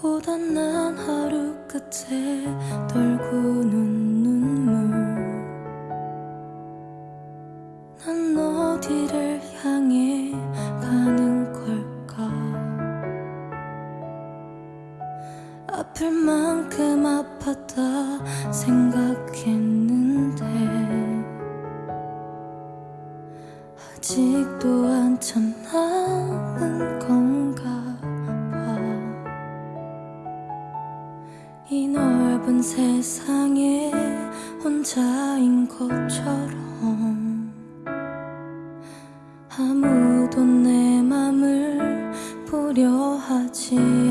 고단한 하루 끝에 떨구는 눈물. 난 어디를 향해 아플 만큼 아팠다 생각했는데 아직도 한참 남은 건가 봐. 이 넓은 세상에 혼자인 것처럼 아무도 내 맘을 보려 하지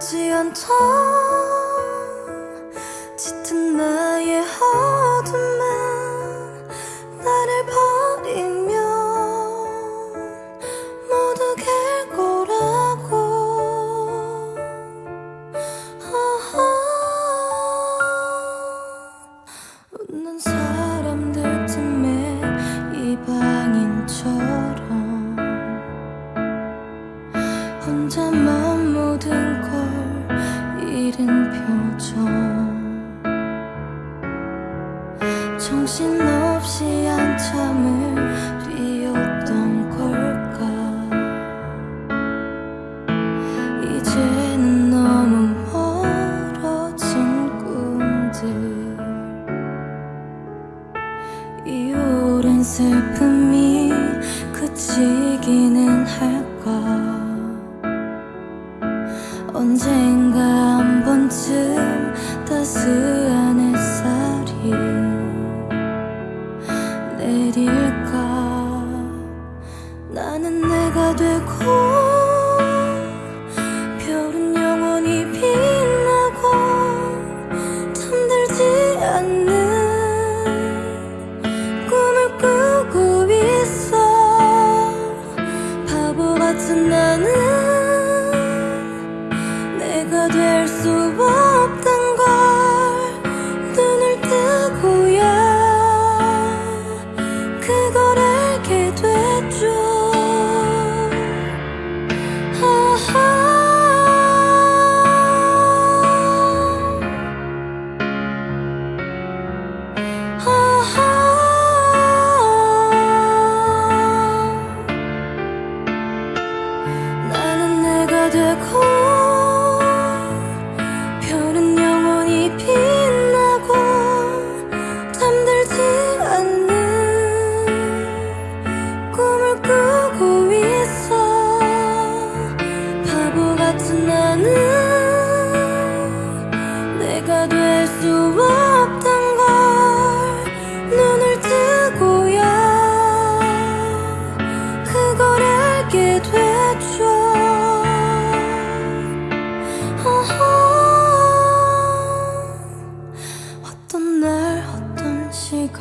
지 않던 정신없이 한참을 뛰었던 걸까? 이제는 너무 멀어진 꿈들. 이 오랜 슬픔이 그치기는 할까 나고 잠들지 않는 꿈을 꾸고 있어. 바보 같은 나는 내가 될수 나는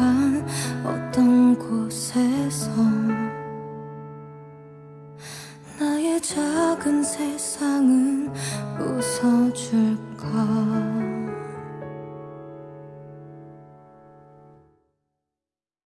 간 어떤 곳에서 나의 작은 세상은 웃어줄